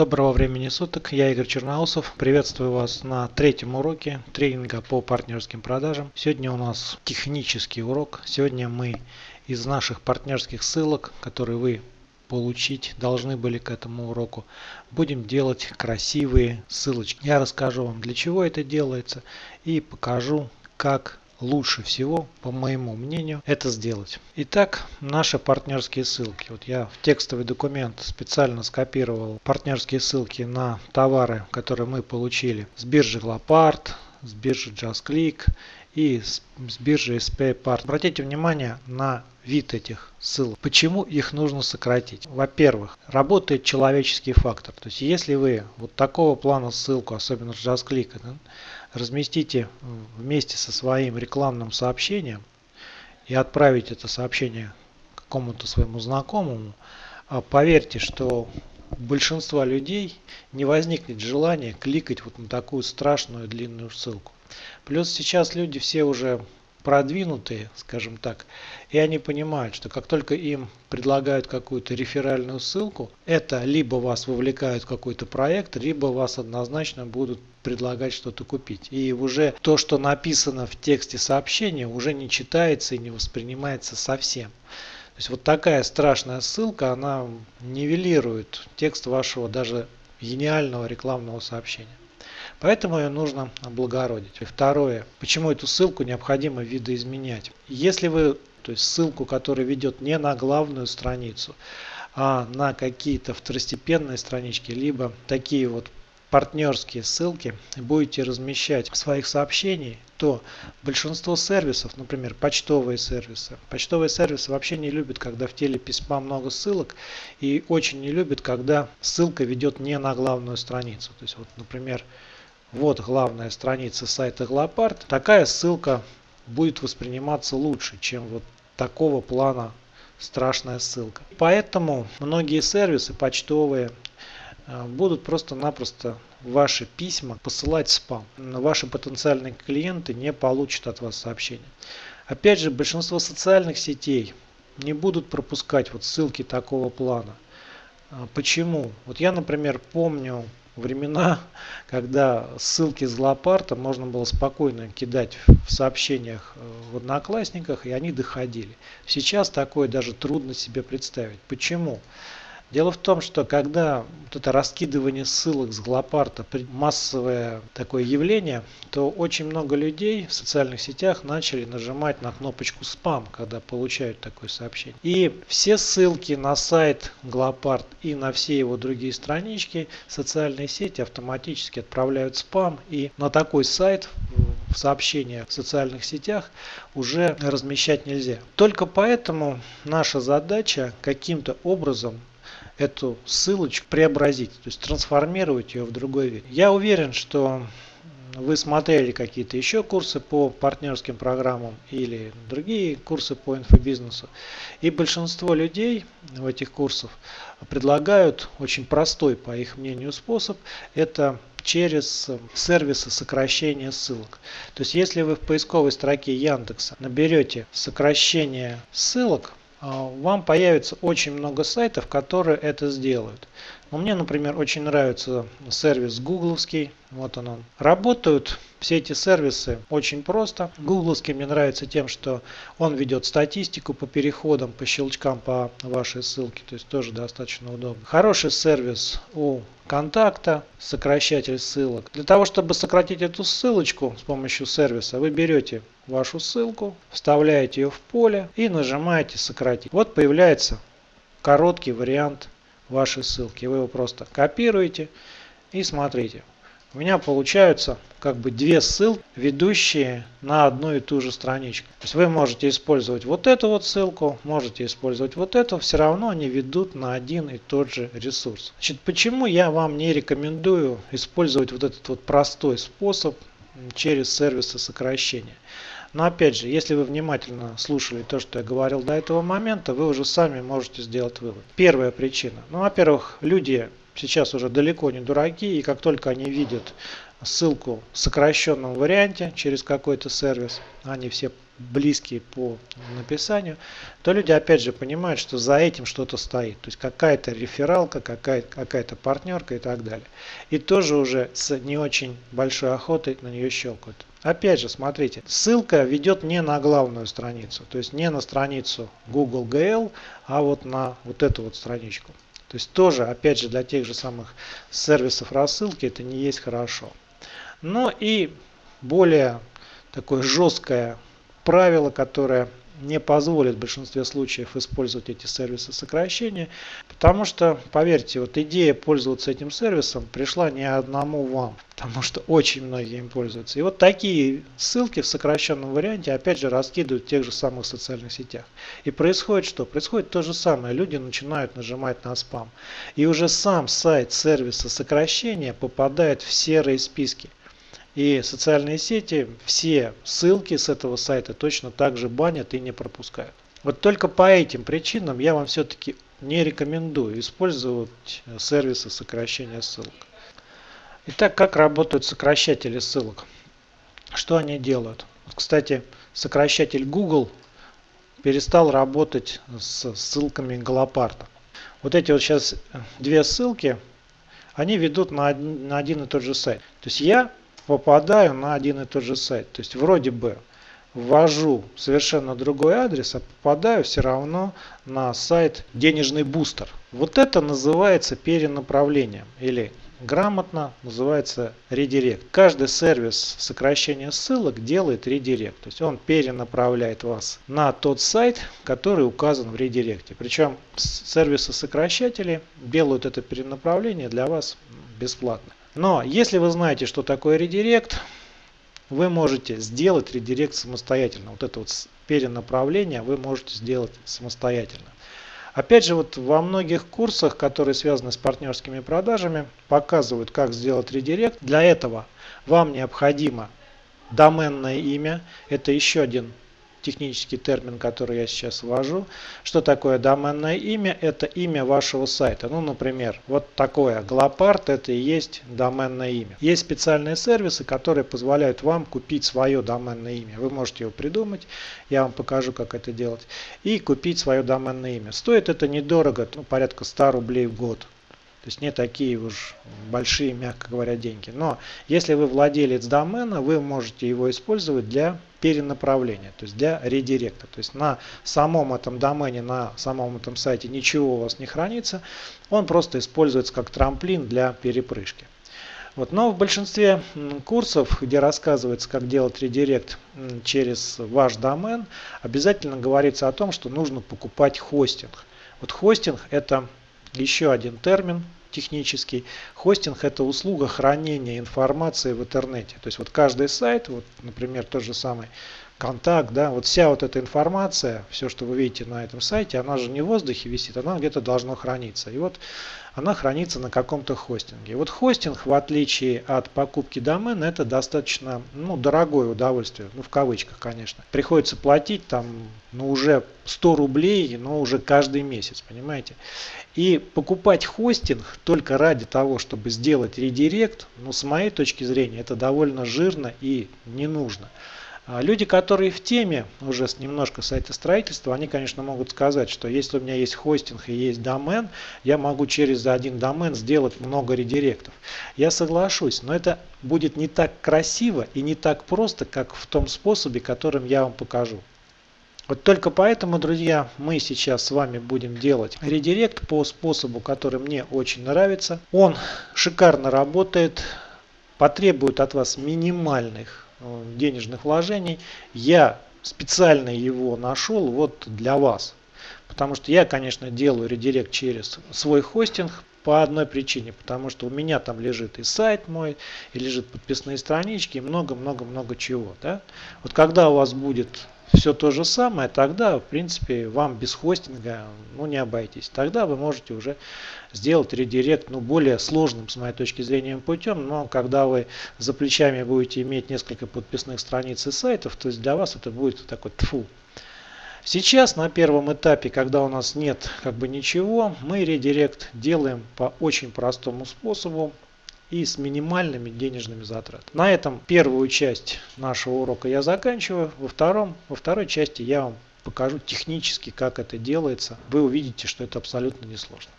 Доброго времени суток, я Игорь Черноусов. Приветствую вас на третьем уроке тренинга по партнерским продажам. Сегодня у нас технический урок. Сегодня мы из наших партнерских ссылок, которые вы получить должны были к этому уроку, будем делать красивые ссылочки. Я расскажу вам для чего это делается и покажу как лучше всего, по моему мнению, это сделать. Итак, наши партнерские ссылки. Вот я в текстовый документ специально скопировал партнерские ссылки на товары, которые мы получили с биржи Glopart, с биржи JustClick и с, с биржи SPPart. Обратите внимание на вид этих ссылок. Почему их нужно сократить? Во-первых, работает человеческий фактор. То есть если вы вот такого плана ссылку, особенно с JustClick, разместите вместе со своим рекламным сообщением и отправить это сообщение какому-то своему знакомому, а поверьте, что у большинства людей не возникнет желания кликать вот на такую страшную длинную ссылку. Плюс сейчас люди все уже продвинутые, скажем так, и они понимают, что как только им предлагают какую-то реферальную ссылку, это либо вас вовлекают в какой-то проект, либо вас однозначно будут предлагать что-то купить. И уже то, что написано в тексте сообщения, уже не читается и не воспринимается совсем. То есть вот такая страшная ссылка, она нивелирует текст вашего даже гениального рекламного сообщения. Поэтому ее нужно облагородить. И второе, почему эту ссылку необходимо видоизменять. Если вы, то есть ссылку, которая ведет не на главную страницу, а на какие-то второстепенные странички, либо такие вот партнерские ссылки будете размещать в своих сообщениях, то большинство сервисов, например, почтовые сервисы, почтовые сервисы вообще не любят, когда в теле письма много ссылок и очень не любят, когда ссылка ведет не на главную страницу. То есть вот, например, вот главная страница сайта Glopart. Такая ссылка будет восприниматься лучше, чем вот такого плана страшная ссылка. Поэтому многие сервисы почтовые э, будут просто-напросто ваши письма посылать в спам. Ваши потенциальные клиенты не получат от вас сообщения. Опять же, большинство социальных сетей не будут пропускать вот ссылки такого плана. А почему? Вот я, например, помню времена, когда ссылки с Злопарта можно было спокойно кидать в сообщениях э, в Одноклассниках, и они доходили. Сейчас такое даже трудно себе представить. Почему? Дело в том, что когда вот это раскидывание ссылок с Глопарта массовое такое явление, то очень много людей в социальных сетях начали нажимать на кнопочку спам, когда получают такое сообщение. И все ссылки на сайт Глопарт и на все его другие странички социальные сети автоматически отправляют спам. И на такой сайт в сообщениях в социальных сетях уже размещать нельзя. Только поэтому наша задача каким-то образом эту ссылочку преобразить, то есть трансформировать ее в другой вид. Я уверен, что вы смотрели какие-то еще курсы по партнерским программам или другие курсы по инфобизнесу. И большинство людей в этих курсах предлагают очень простой, по их мнению, способ. Это через сервисы сокращения ссылок. То есть если вы в поисковой строке Яндекса наберете сокращение ссылок, вам появится очень много сайтов, которые это сделают. Но мне, например, очень нравится сервис гугловский. Вот он он. Работают все эти сервисы очень просто. Гугловский мне нравится тем, что он ведет статистику по переходам, по щелчкам по вашей ссылке. То есть тоже достаточно удобно. Хороший сервис у контакта, сокращатель ссылок. Для того, чтобы сократить эту ссылочку с помощью сервиса, вы берете вашу ссылку, вставляете ее в поле и нажимаете сократить. Вот появляется короткий вариант вашей ссылки. Вы его просто копируете и смотрите. У меня получаются как бы две ссылки, ведущие на одну и ту же страничку. То есть вы можете использовать вот эту вот ссылку, можете использовать вот эту, все равно они ведут на один и тот же ресурс. Значит, почему я вам не рекомендую использовать вот этот вот простой способ через сервисы сокращения? Но опять же, если вы внимательно слушали то, что я говорил до этого момента, вы уже сами можете сделать вывод. Первая причина. Ну, во-первых, люди сейчас уже далеко не дураки, и как только они видят ссылку в сокращенном варианте через какой-то сервис, они все близкие по написанию, то люди опять же понимают, что за этим что-то стоит. То есть какая-то рефералка, какая-то какая партнерка и так далее. И тоже уже с не очень большой охотой на нее щелкают. Опять же, смотрите, ссылка ведет не на главную страницу, то есть не на страницу Google GL, а вот на вот эту вот страничку. То есть тоже, опять же, для тех же самых сервисов рассылки это не есть хорошо. Но и более такое жесткое правило, которое не позволит в большинстве случаев использовать эти сервисы сокращения, потому что, поверьте, вот идея пользоваться этим сервисом пришла не одному вам, потому что очень многие им пользуются. И вот такие ссылки в сокращенном варианте опять же раскидывают в тех же самых социальных сетях. И происходит что? Происходит то же самое. Люди начинают нажимать на спам. И уже сам сайт сервиса сокращения попадает в серые списки. И социальные сети все ссылки с этого сайта точно так же банят и не пропускают. Вот только по этим причинам я вам все-таки не рекомендую использовать сервисы сокращения ссылок. Итак, как работают сокращатели ссылок? Что они делают? Кстати, сокращатель Google перестал работать с ссылками Галопарта. Вот эти вот сейчас две ссылки, они ведут на один, на один и тот же сайт. То есть я попадаю на один и тот же сайт. То есть вроде бы ввожу совершенно другой адрес, а попадаю все равно на сайт денежный бустер. Вот это называется перенаправлением или грамотно называется редирект. Каждый сервис сокращения ссылок делает редирект. То есть он перенаправляет вас на тот сайт, который указан в редиректе. Причем сервисы сокращатели делают это перенаправление для вас бесплатно. Но если вы знаете, что такое редирект, вы можете сделать редирект самостоятельно. Вот это вот перенаправление вы можете сделать самостоятельно. Опять же, вот во многих курсах, которые связаны с партнерскими продажами, показывают, как сделать редирект. Для этого вам необходимо доменное имя. Это еще один технический термин, который я сейчас ввожу. Что такое доменное имя? Это имя вашего сайта. Ну, например, вот такое Glopart, это и есть доменное имя. Есть специальные сервисы, которые позволяют вам купить свое доменное имя. Вы можете его придумать, я вам покажу, как это делать, и купить свое доменное имя. Стоит это недорого, ну, порядка 100 рублей в год. То есть не такие уж большие, мягко говоря, деньги. Но если вы владелец домена, вы можете его использовать для перенаправления, то есть для редиректа. То есть на самом этом домене, на самом этом сайте ничего у вас не хранится, он просто используется как трамплин для перепрыжки. Вот. Но в большинстве курсов, где рассказывается, как делать редирект через ваш домен, обязательно говорится о том, что нужно покупать хостинг. Вот хостинг это еще один термин технический. Хостинг это услуга хранения информации в интернете. То есть вот каждый сайт, вот, например, тот же самый контакт, да, вот вся вот эта информация, все, что вы видите на этом сайте, она же не в воздухе висит, она где-то должно храниться. И вот она хранится на каком-то хостинге. И вот хостинг, в отличие от покупки домена, это достаточно ну, дорогое удовольствие, ну в кавычках, конечно. Приходится платить там, ну уже 100 рублей, но уже каждый месяц, понимаете. И покупать хостинг только ради того, чтобы сделать редирект, ну с моей точки зрения, это довольно жирно и не нужно. А люди, которые в теме уже немножко сайта строительства, они, конечно, могут сказать, что если у меня есть хостинг и есть домен, я могу через один домен сделать много редиректов. Я соглашусь, но это будет не так красиво и не так просто, как в том способе, которым я вам покажу. Вот только поэтому, друзья, мы сейчас с вами будем делать редирект по способу, который мне очень нравится. Он шикарно работает, потребует от вас минимальных денежных вложений. Я специально его нашел вот для вас. Потому что я, конечно, делаю редирект через свой хостинг по одной причине. Потому что у меня там лежит и сайт мой, и лежит подписные странички, и много-много-много чего. Да? Вот когда у вас будет все то же самое, тогда, в принципе, вам без хостинга ну, не обойтись. Тогда вы можете уже сделать редирект ну, более сложным, с моей точки зрения, путем. Но когда вы за плечами будете иметь несколько подписных страниц и сайтов, то есть для вас это будет такой тфу. Сейчас на первом этапе, когда у нас нет как бы ничего, мы редирект делаем по очень простому способу. И с минимальными денежными затратами. На этом первую часть нашего урока я заканчиваю. Во, втором, во второй части я вам покажу технически, как это делается. Вы увидите, что это абсолютно несложно.